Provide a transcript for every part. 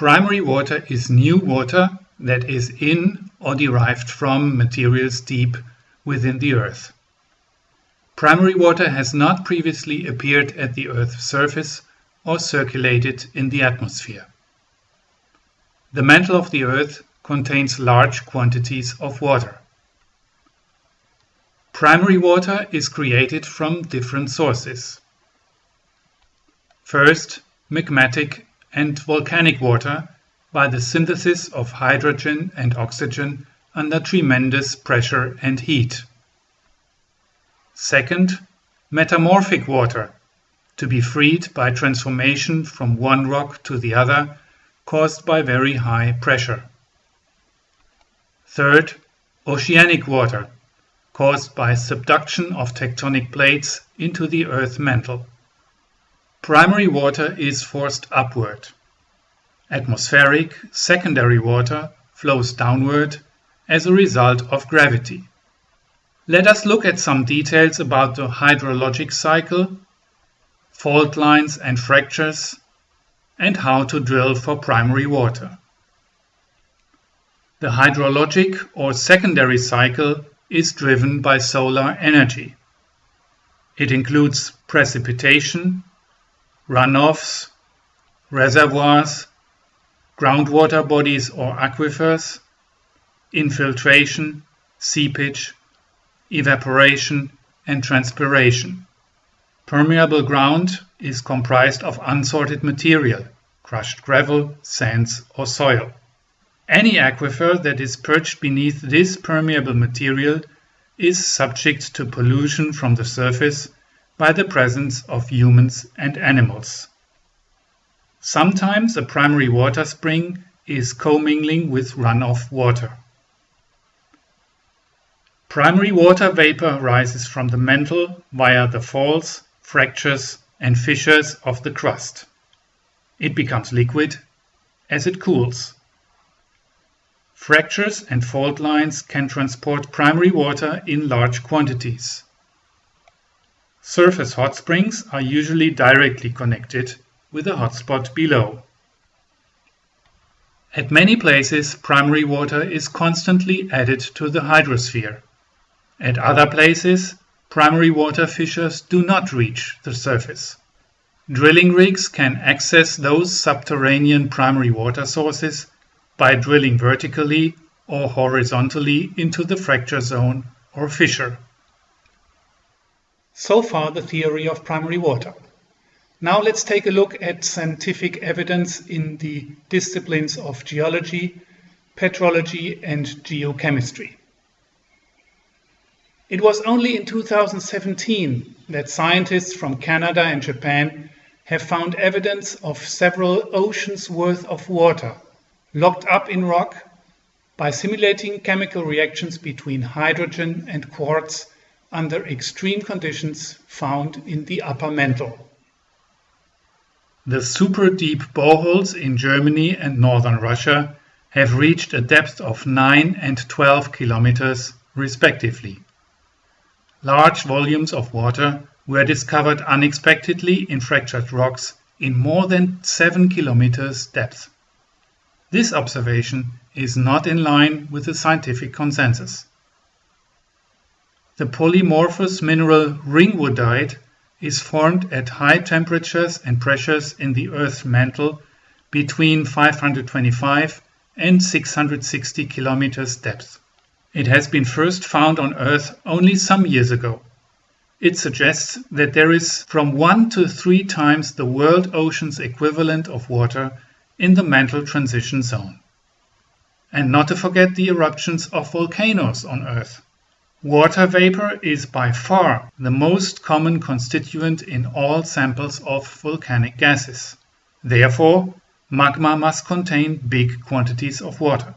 Primary water is new water that is in or derived from materials deep within the Earth. Primary water has not previously appeared at the Earth's surface or circulated in the atmosphere. The mantle of the Earth contains large quantities of water. Primary water is created from different sources. First, magmatic and volcanic water by the synthesis of hydrogen and oxygen under tremendous pressure and heat. Second, metamorphic water, to be freed by transformation from one rock to the other caused by very high pressure. Third, oceanic water, caused by subduction of tectonic plates into the earth mantle. Primary water is forced upward. Atmospheric secondary water flows downward as a result of gravity. Let us look at some details about the hydrologic cycle, fault lines and fractures, and how to drill for primary water. The hydrologic or secondary cycle is driven by solar energy. It includes precipitation, runoffs, reservoirs, groundwater bodies or aquifers, infiltration, seepage, evaporation, and transpiration. Permeable ground is comprised of unsorted material, crushed gravel, sands, or soil. Any aquifer that is perched beneath this permeable material is subject to pollution from the surface by the presence of humans and animals. Sometimes a primary water spring is commingling with runoff water. Primary water vapor rises from the mantle via the faults, fractures, and fissures of the crust. It becomes liquid as it cools. Fractures and fault lines can transport primary water in large quantities. Surface hot springs are usually directly connected with a hotspot below. At many places, primary water is constantly added to the hydrosphere. At other places, primary water fissures do not reach the surface. Drilling rigs can access those subterranean primary water sources by drilling vertically or horizontally into the fracture zone or fissure. So far the theory of primary water. Now let's take a look at scientific evidence in the disciplines of geology, petrology and geochemistry. It was only in 2017 that scientists from Canada and Japan have found evidence of several oceans worth of water locked up in rock by simulating chemical reactions between hydrogen and quartz under extreme conditions found in the upper mantle. The super deep boreholes in Germany and northern Russia have reached a depth of 9 and 12 kilometers respectively. Large volumes of water were discovered unexpectedly in fractured rocks in more than 7 kilometers depth. This observation is not in line with the scientific consensus. The polymorphous mineral ringwoodite is formed at high temperatures and pressures in the Earth's mantle between 525 and 660 kilometers depth. It has been first found on Earth only some years ago. It suggests that there is from one to three times the world ocean's equivalent of water in the mantle transition zone. And not to forget the eruptions of volcanoes on Earth. Water vapor is by far the most common constituent in all samples of volcanic gases. Therefore, magma must contain big quantities of water.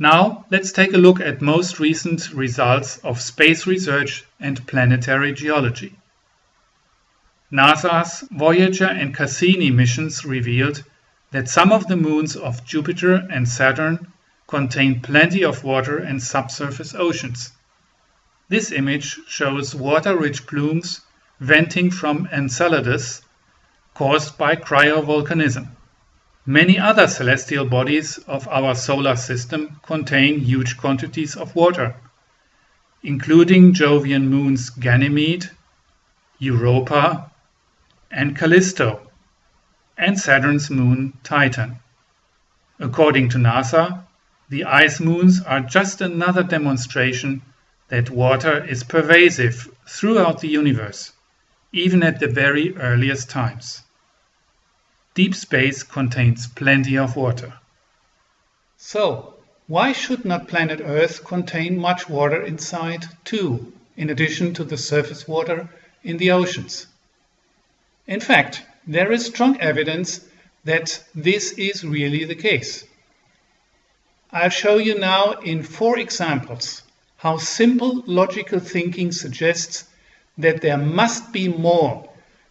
Now, let's take a look at most recent results of space research and planetary geology. NASA's Voyager and Cassini missions revealed that some of the moons of Jupiter and Saturn contain plenty of water and subsurface oceans. This image shows water-rich plumes venting from Enceladus caused by cryovolcanism. Many other celestial bodies of our solar system contain huge quantities of water, including Jovian moons Ganymede, Europa, and Callisto, and Saturn's moon Titan. According to NASA, the ice moons are just another demonstration that water is pervasive throughout the universe, even at the very earliest times. Deep space contains plenty of water. So, why should not planet Earth contain much water inside too, in addition to the surface water in the oceans? In fact, there is strong evidence that this is really the case. I'll show you now in four examples how simple logical thinking suggests that there must be more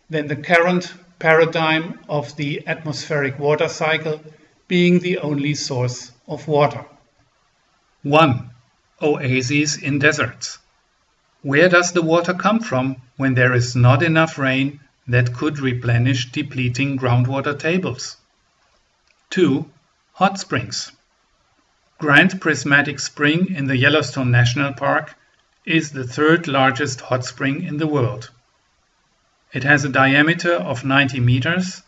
than the current paradigm of the atmospheric water cycle being the only source of water. 1. Oases in deserts. Where does the water come from when there is not enough rain that could replenish depleting groundwater tables? 2. Hot springs. Grand Prismatic Spring in the Yellowstone National Park is the third largest hot spring in the world. It has a diameter of 90 meters,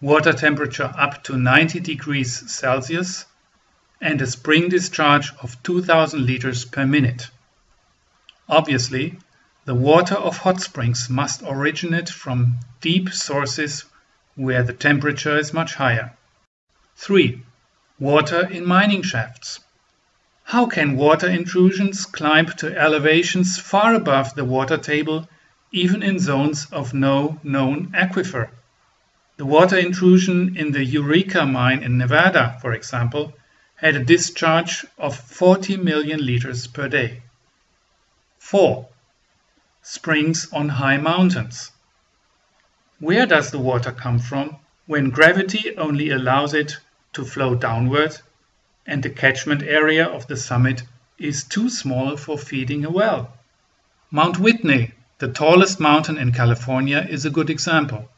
water temperature up to 90 degrees Celsius, and a spring discharge of 2000 liters per minute. Obviously, the water of hot springs must originate from deep sources where the temperature is much higher. 3. Water in mining shafts. How can water intrusions climb to elevations far above the water table even in zones of no known aquifer. The water intrusion in the Eureka mine in Nevada, for example, had a discharge of 40 million liters per day. 4. Springs on high mountains. Where does the water come from when gravity only allows it to flow downward and the catchment area of the summit is too small for feeding a well? Mount Whitney the tallest mountain in California is a good example.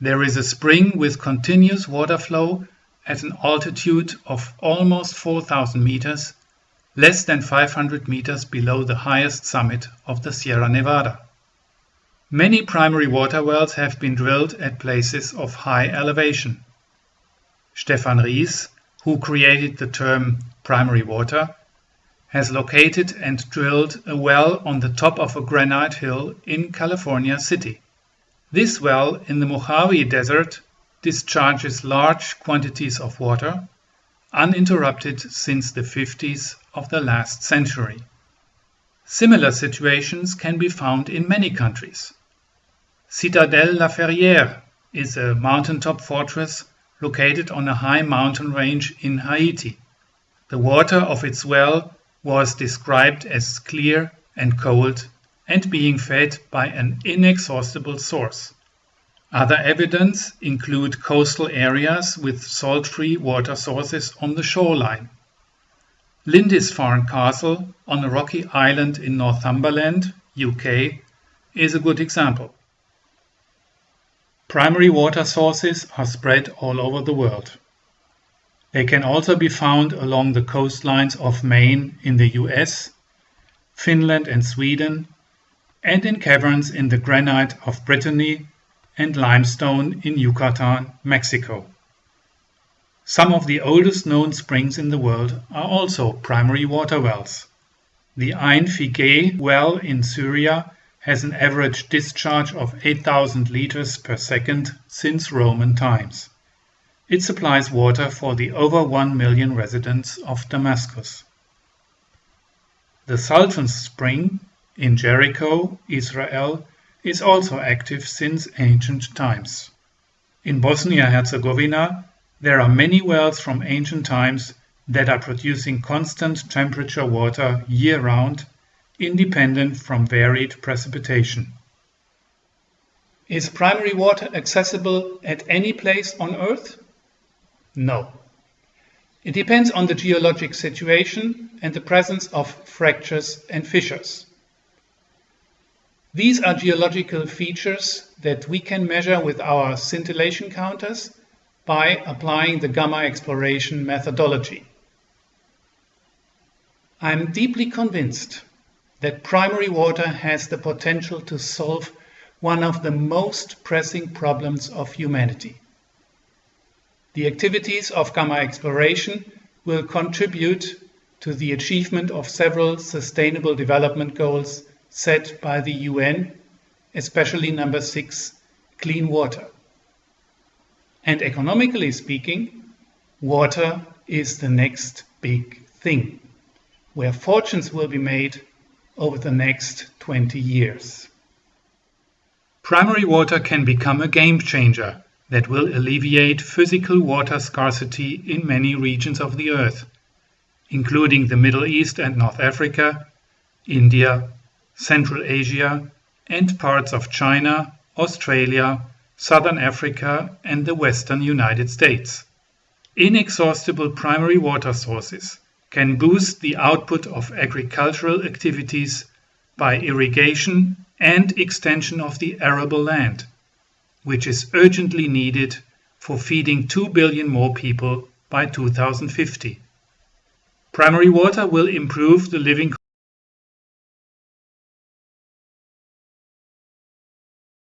There is a spring with continuous water flow at an altitude of almost 4,000 meters, less than 500 meters below the highest summit of the Sierra Nevada. Many primary water wells have been drilled at places of high elevation. Stephan Riess, who created the term primary water, has located and drilled a well on the top of a granite hill in California City. This well in the Mojave Desert discharges large quantities of water, uninterrupted since the 50s of the last century. Similar situations can be found in many countries. Citadelle La Ferrière is a mountaintop fortress located on a high mountain range in Haiti. The water of its well was described as clear and cold and being fed by an inexhaustible source. Other evidence include coastal areas with salt-free water sources on the shoreline. Lindisfarne Castle on a rocky island in Northumberland, UK, is a good example. Primary water sources are spread all over the world. They can also be found along the coastlines of Maine in the US, Finland and Sweden, and in caverns in the granite of Brittany and limestone in Yucatan, Mexico. Some of the oldest known springs in the world are also primary water wells. The Ain Figeh well in Syria has an average discharge of 8,000 liters per second since Roman times. It supplies water for the over one million residents of Damascus. The Sultan's Spring in Jericho, Israel, is also active since ancient times. In Bosnia-Herzegovina, there are many wells from ancient times that are producing constant temperature water year-round, independent from varied precipitation. Is primary water accessible at any place on Earth? No. It depends on the geologic situation and the presence of fractures and fissures. These are geological features that we can measure with our scintillation counters by applying the gamma exploration methodology. I am deeply convinced that primary water has the potential to solve one of the most pressing problems of humanity. The activities of gamma exploration will contribute to the achievement of several sustainable development goals set by the UN, especially number six, clean water. And economically speaking, water is the next big thing, where fortunes will be made over the next 20 years. Primary water can become a game changer that will alleviate physical water scarcity in many regions of the earth, including the Middle East and North Africa, India, Central Asia, and parts of China, Australia, Southern Africa, and the western United States. Inexhaustible primary water sources can boost the output of agricultural activities by irrigation and extension of the arable land, which is urgently needed for feeding 2 billion more people by 2050. Primary water will improve the living